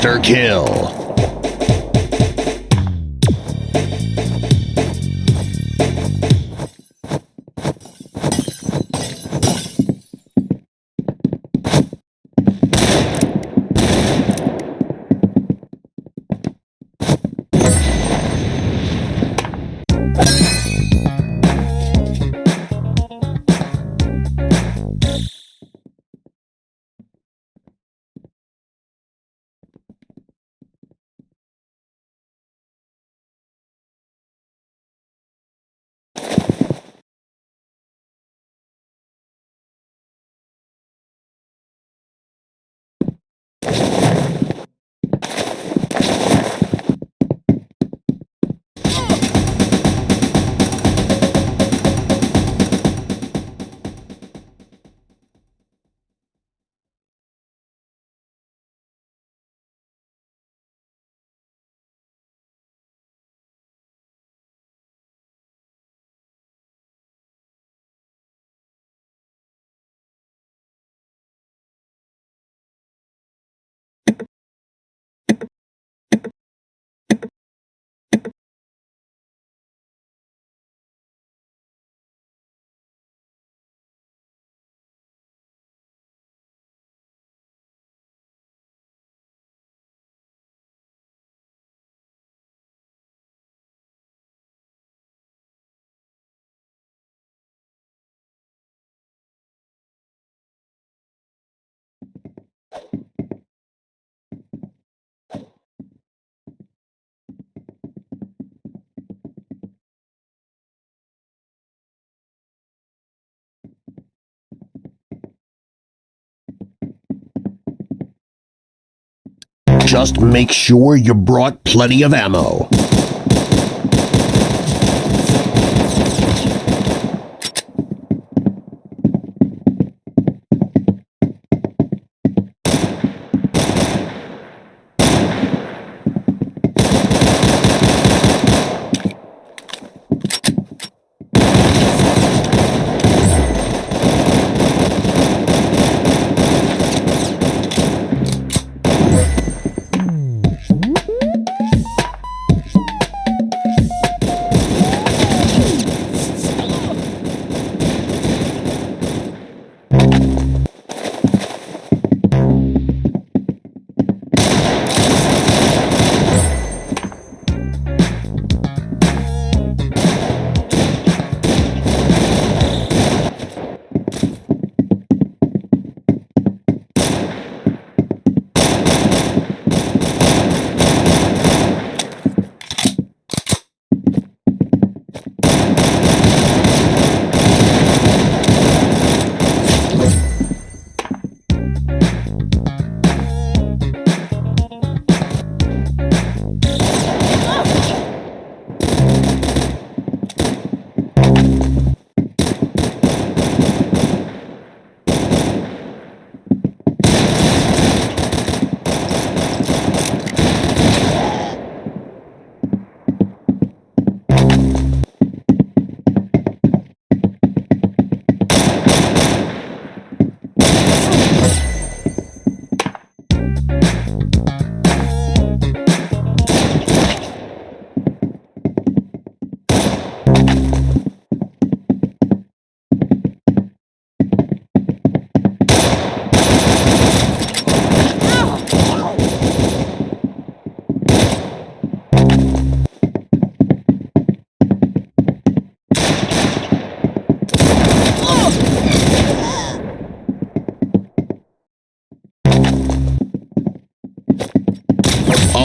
Monster kill. Just make sure you brought plenty of ammo.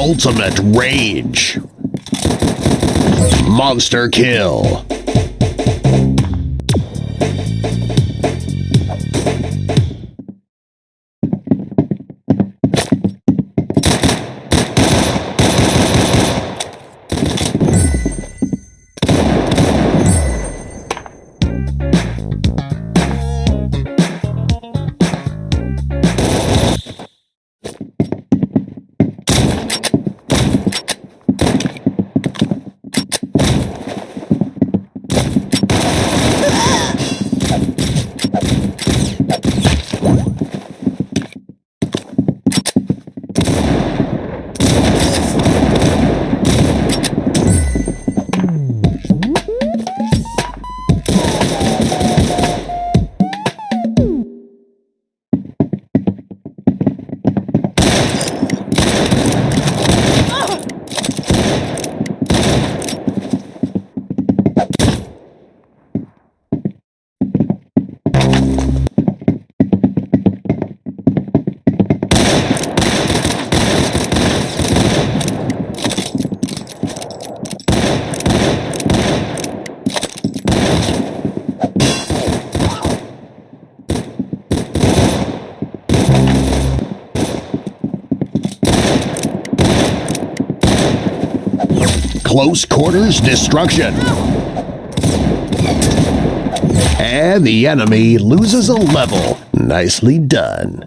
Ultimate Rage. Monster Kill. Close quarters destruction. And the enemy loses a level. Nicely done.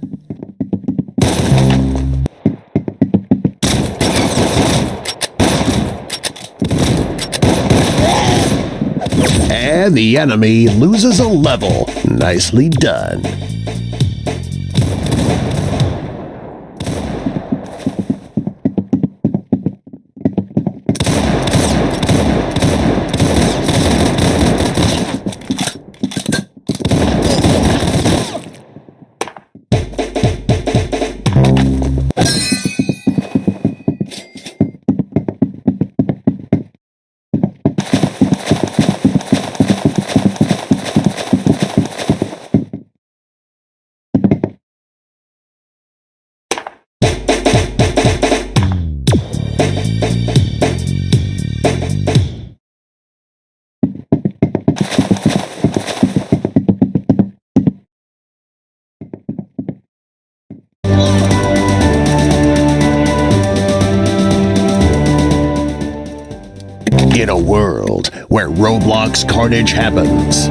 And the enemy loses a level. Nicely done. In a world where Roblox carnage happens,